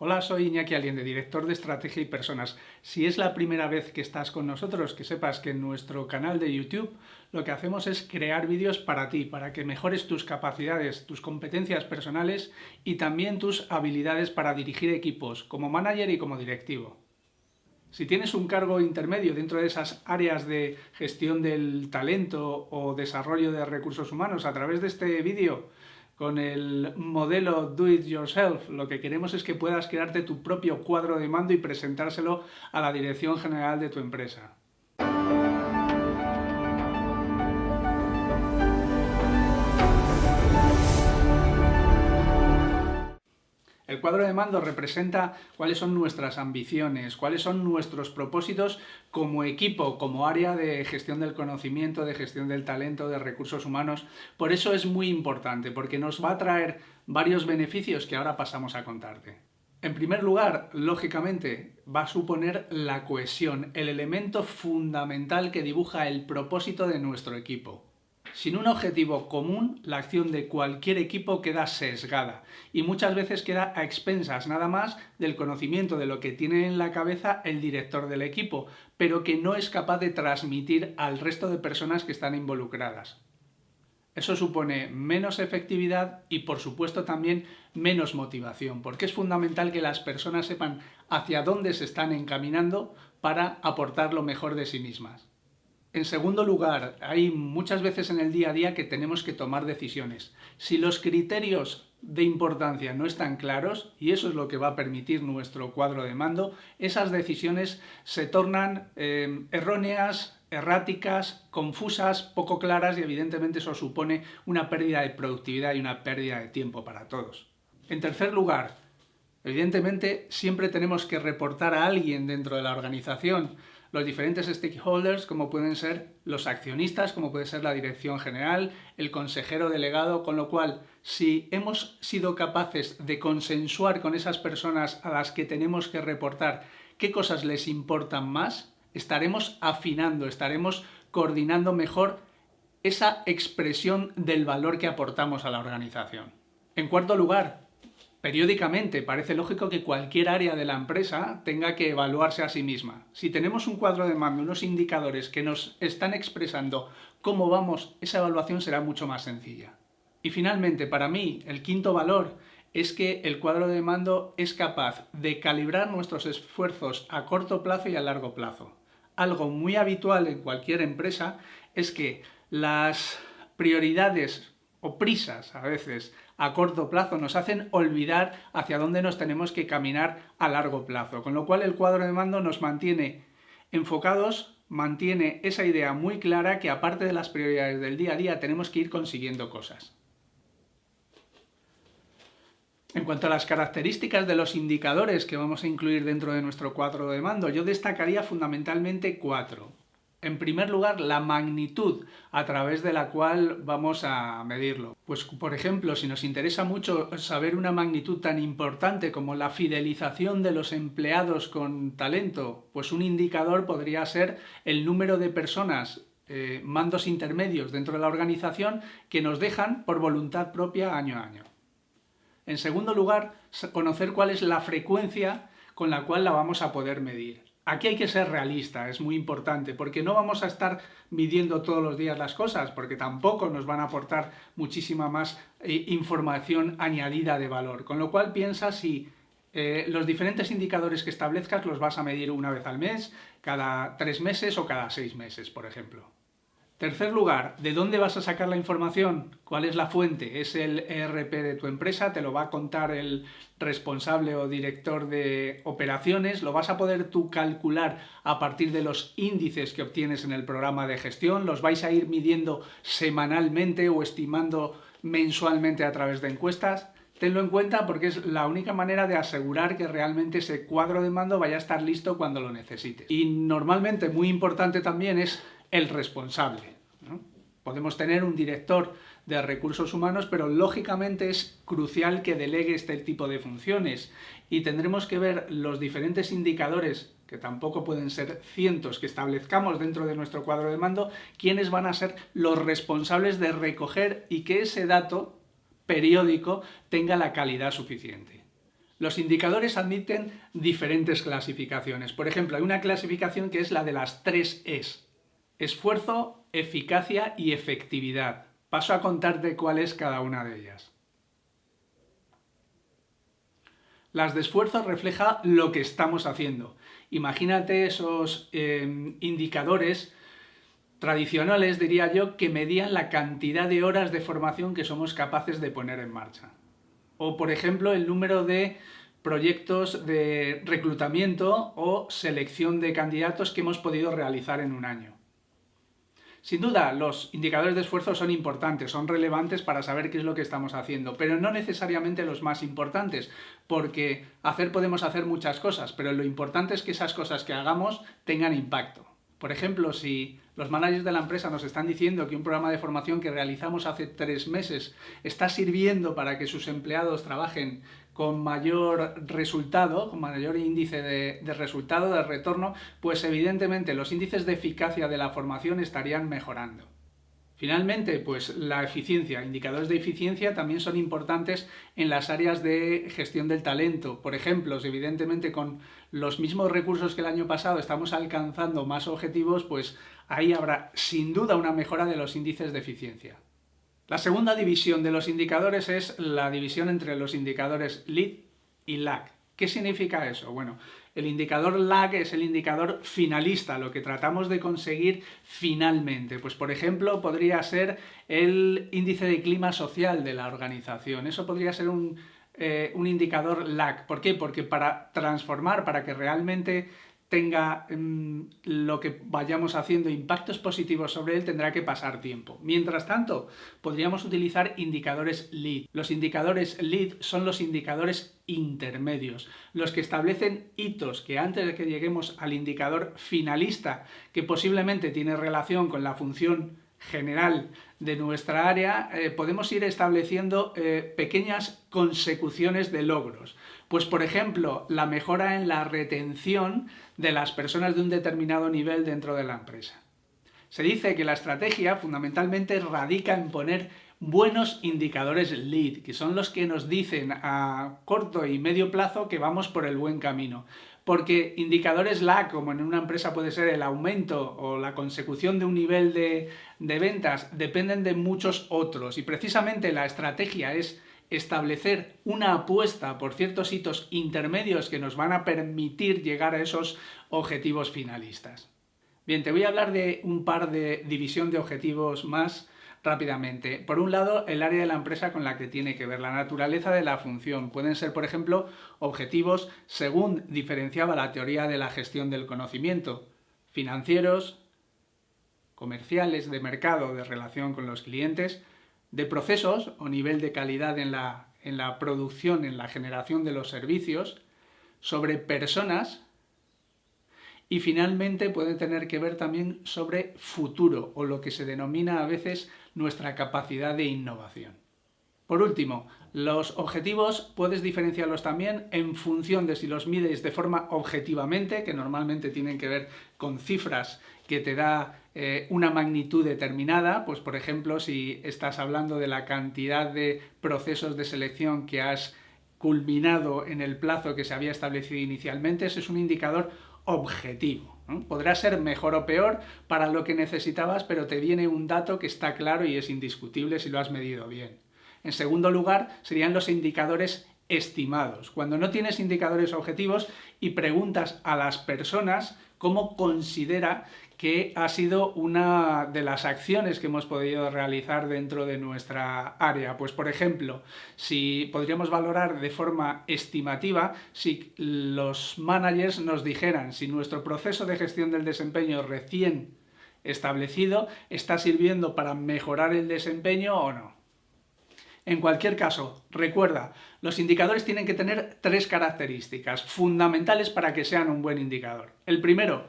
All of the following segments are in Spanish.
Hola, soy Iñaki Aliende, director de Estrategia y Personas. Si es la primera vez que estás con nosotros, que sepas que en nuestro canal de YouTube lo que hacemos es crear vídeos para ti, para que mejores tus capacidades, tus competencias personales y también tus habilidades para dirigir equipos, como manager y como directivo. Si tienes un cargo intermedio dentro de esas áreas de gestión del talento o desarrollo de recursos humanos a través de este vídeo, con el modelo Do It Yourself, lo que queremos es que puedas crearte tu propio cuadro de mando y presentárselo a la dirección general de tu empresa. El cuadro de mando representa cuáles son nuestras ambiciones, cuáles son nuestros propósitos como equipo, como área de gestión del conocimiento, de gestión del talento, de recursos humanos. Por eso es muy importante, porque nos va a traer varios beneficios que ahora pasamos a contarte. En primer lugar, lógicamente, va a suponer la cohesión, el elemento fundamental que dibuja el propósito de nuestro equipo. Sin un objetivo común, la acción de cualquier equipo queda sesgada y muchas veces queda a expensas nada más del conocimiento de lo que tiene en la cabeza el director del equipo, pero que no es capaz de transmitir al resto de personas que están involucradas. Eso supone menos efectividad y por supuesto también menos motivación, porque es fundamental que las personas sepan hacia dónde se están encaminando para aportar lo mejor de sí mismas. En segundo lugar, hay muchas veces en el día a día que tenemos que tomar decisiones. Si los criterios de importancia no están claros, y eso es lo que va a permitir nuestro cuadro de mando, esas decisiones se tornan eh, erróneas, erráticas, confusas, poco claras y evidentemente eso supone una pérdida de productividad y una pérdida de tiempo para todos. En tercer lugar, evidentemente siempre tenemos que reportar a alguien dentro de la organización los diferentes stakeholders, como pueden ser los accionistas, como puede ser la dirección general, el consejero delegado, con lo cual, si hemos sido capaces de consensuar con esas personas a las que tenemos que reportar qué cosas les importan más, estaremos afinando, estaremos coordinando mejor esa expresión del valor que aportamos a la organización. En cuarto lugar, Periódicamente parece lógico que cualquier área de la empresa tenga que evaluarse a sí misma. Si tenemos un cuadro de mando, unos indicadores que nos están expresando cómo vamos, esa evaluación será mucho más sencilla. Y finalmente, para mí, el quinto valor es que el cuadro de mando es capaz de calibrar nuestros esfuerzos a corto plazo y a largo plazo. Algo muy habitual en cualquier empresa es que las prioridades o prisas a veces a corto plazo nos hacen olvidar hacia dónde nos tenemos que caminar a largo plazo, con lo cual el cuadro de mando nos mantiene enfocados, mantiene esa idea muy clara que aparte de las prioridades del día a día tenemos que ir consiguiendo cosas. En cuanto a las características de los indicadores que vamos a incluir dentro de nuestro cuadro de mando, yo destacaría fundamentalmente cuatro. En primer lugar, la magnitud a través de la cual vamos a medirlo. Pues, por ejemplo, si nos interesa mucho saber una magnitud tan importante como la fidelización de los empleados con talento, pues un indicador podría ser el número de personas, eh, mandos intermedios dentro de la organización que nos dejan por voluntad propia año a año. En segundo lugar, conocer cuál es la frecuencia con la cual la vamos a poder medir. Aquí hay que ser realista, es muy importante, porque no vamos a estar midiendo todos los días las cosas, porque tampoco nos van a aportar muchísima más eh, información añadida de valor. Con lo cual piensa si eh, los diferentes indicadores que establezcas los vas a medir una vez al mes, cada tres meses o cada seis meses, por ejemplo. Tercer lugar, ¿de dónde vas a sacar la información? ¿Cuál es la fuente? ¿Es el ERP de tu empresa? ¿Te lo va a contar el responsable o director de operaciones? ¿Lo vas a poder tú calcular a partir de los índices que obtienes en el programa de gestión? ¿Los vais a ir midiendo semanalmente o estimando mensualmente a través de encuestas? Tenlo en cuenta porque es la única manera de asegurar que realmente ese cuadro de mando vaya a estar listo cuando lo necesites. Y normalmente, muy importante también, es el responsable. Podemos tener un director de recursos humanos, pero lógicamente es crucial que delegue este tipo de funciones y tendremos que ver los diferentes indicadores, que tampoco pueden ser cientos que establezcamos dentro de nuestro cuadro de mando, quiénes van a ser los responsables de recoger y que ese dato periódico tenga la calidad suficiente. Los indicadores admiten diferentes clasificaciones. Por ejemplo, hay una clasificación que es la de las tres Es. Esfuerzo, eficacia y efectividad. Paso a contarte cuál es cada una de ellas. Las de esfuerzo refleja lo que estamos haciendo. Imagínate esos eh, indicadores tradicionales, diría yo, que medían la cantidad de horas de formación que somos capaces de poner en marcha. O, por ejemplo, el número de proyectos de reclutamiento o selección de candidatos que hemos podido realizar en un año. Sin duda, los indicadores de esfuerzo son importantes, son relevantes para saber qué es lo que estamos haciendo, pero no necesariamente los más importantes, porque hacer podemos hacer muchas cosas, pero lo importante es que esas cosas que hagamos tengan impacto. Por ejemplo, si los managers de la empresa nos están diciendo que un programa de formación que realizamos hace tres meses está sirviendo para que sus empleados trabajen con mayor resultado, con mayor índice de, resultado, de retorno, pues evidentemente los índices de eficacia de la formación estarían mejorando. Finalmente, pues la eficiencia, indicadores de eficiencia también son importantes en las áreas de gestión del talento. Por ejemplo, evidentemente con los mismos recursos que el año pasado estamos alcanzando más objetivos, pues ahí habrá sin duda una mejora de los índices de eficiencia. La segunda división de los indicadores es la división entre los indicadores LEAD y LAG. ¿Qué significa eso? Bueno, el indicador lag es el indicador finalista, lo que tratamos de conseguir finalmente. Pues por ejemplo, podría ser el índice de clima social de la organización. Eso podría ser un, eh, un indicador lag. ¿Por qué? Porque para transformar, para que realmente tenga mm, lo que vayamos haciendo impactos positivos sobre él, tendrá que pasar tiempo. Mientras tanto, podríamos utilizar indicadores LEAD. Los indicadores LEAD son los indicadores intermedios, los que establecen hitos que antes de que lleguemos al indicador finalista, que posiblemente tiene relación con la función general de nuestra área, eh, podemos ir estableciendo eh, pequeñas consecuciones de logros. Pues por ejemplo, la mejora en la retención de las personas de un determinado nivel dentro de la empresa. Se dice que la estrategia fundamentalmente radica en poner buenos indicadores lead, que son los que nos dicen a corto y medio plazo que vamos por el buen camino. Porque indicadores lag, como en una empresa puede ser el aumento o la consecución de un nivel de, de ventas, dependen de muchos otros. Y precisamente la estrategia es establecer una apuesta por ciertos hitos intermedios que nos van a permitir llegar a esos objetivos finalistas. Bien, te voy a hablar de un par de división de objetivos más rápidamente. Por un lado, el área de la empresa con la que tiene que ver, la naturaleza de la función. Pueden ser, por ejemplo, objetivos según diferenciaba la teoría de la gestión del conocimiento, financieros, comerciales, de mercado, de relación con los clientes, de procesos o nivel de calidad en la, en la producción, en la generación de los servicios, sobre personas y finalmente puede tener que ver también sobre futuro o lo que se denomina a veces nuestra capacidad de innovación. Por último, los objetivos puedes diferenciarlos también en función de si los mides de forma objetivamente, que normalmente tienen que ver con cifras que te da eh, una magnitud determinada, pues por ejemplo si estás hablando de la cantidad de procesos de selección que has culminado en el plazo que se había establecido inicialmente, ese es un indicador objetivo. Podrá ser mejor o peor para lo que necesitabas, pero te viene un dato que está claro y es indiscutible si lo has medido bien. En segundo lugar, serían los indicadores estimados. Cuando no tienes indicadores objetivos y preguntas a las personas cómo considera que ha sido una de las acciones que hemos podido realizar dentro de nuestra área. Pues por ejemplo, si podríamos valorar de forma estimativa si los managers nos dijeran si nuestro proceso de gestión del desempeño recién establecido está sirviendo para mejorar el desempeño o no. En cualquier caso, recuerda, los indicadores tienen que tener tres características fundamentales para que sean un buen indicador. El primero,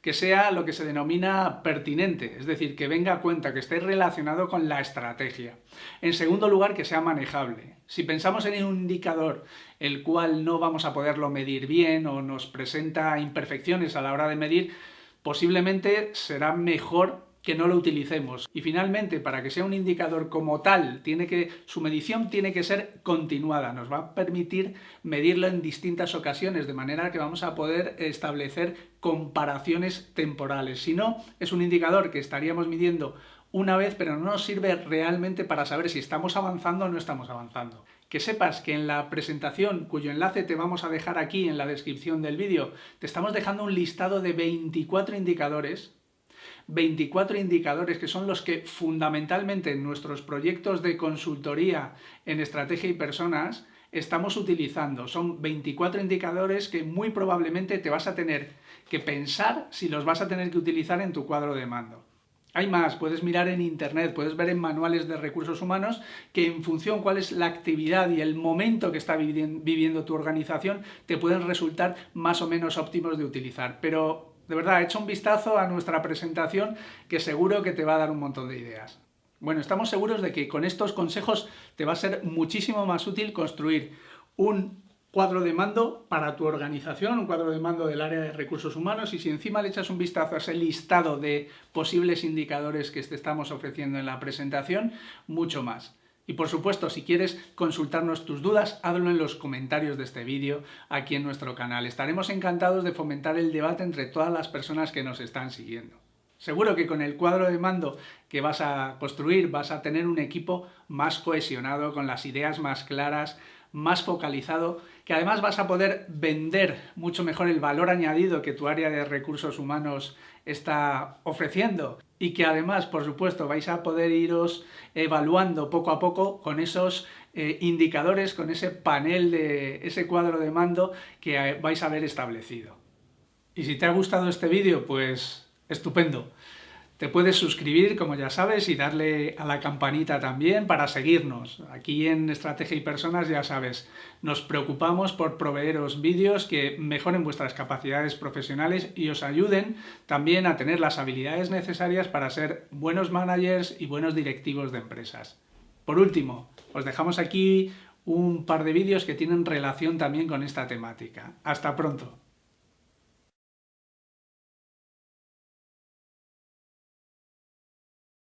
que sea lo que se denomina pertinente, es decir, que venga a cuenta, que esté relacionado con la estrategia. En segundo lugar, que sea manejable. Si pensamos en un indicador el cual no vamos a poderlo medir bien o nos presenta imperfecciones a la hora de medir, posiblemente será mejor que no lo utilicemos. Y finalmente, para que sea un indicador como tal, tiene que, su medición tiene que ser continuada. Nos va a permitir medirlo en distintas ocasiones, de manera que vamos a poder establecer comparaciones temporales. Si no, es un indicador que estaríamos midiendo una vez, pero no nos sirve realmente para saber si estamos avanzando o no estamos avanzando. Que sepas que en la presentación, cuyo enlace te vamos a dejar aquí en la descripción del vídeo, te estamos dejando un listado de 24 indicadores 24 indicadores que son los que fundamentalmente en nuestros proyectos de consultoría en estrategia y personas estamos utilizando. Son 24 indicadores que muy probablemente te vas a tener que pensar si los vas a tener que utilizar en tu cuadro de mando. Hay más, puedes mirar en internet, puedes ver en manuales de recursos humanos que en función cuál es la actividad y el momento que está viviendo tu organización te pueden resultar más o menos óptimos de utilizar. Pero de verdad, echa un vistazo a nuestra presentación que seguro que te va a dar un montón de ideas. Bueno, estamos seguros de que con estos consejos te va a ser muchísimo más útil construir un cuadro de mando para tu organización, un cuadro de mando del área de recursos humanos y si encima le echas un vistazo a ese listado de posibles indicadores que te estamos ofreciendo en la presentación, mucho más. Y por supuesto, si quieres consultarnos tus dudas, hazlo en los comentarios de este vídeo aquí en nuestro canal. Estaremos encantados de fomentar el debate entre todas las personas que nos están siguiendo. Seguro que con el cuadro de mando que vas a construir vas a tener un equipo más cohesionado, con las ideas más claras, más focalizado, que además vas a poder vender mucho mejor el valor añadido que tu área de recursos humanos está ofreciendo y que además, por supuesto, vais a poder iros evaluando poco a poco con esos eh, indicadores, con ese panel de ese cuadro de mando que eh, vais a haber establecido. Y si te ha gustado este vídeo, pues estupendo. Te puedes suscribir, como ya sabes, y darle a la campanita también para seguirnos. Aquí en Estrategia y Personas, ya sabes, nos preocupamos por proveeros vídeos que mejoren vuestras capacidades profesionales y os ayuden también a tener las habilidades necesarias para ser buenos managers y buenos directivos de empresas. Por último, os dejamos aquí un par de vídeos que tienen relación también con esta temática. ¡Hasta pronto!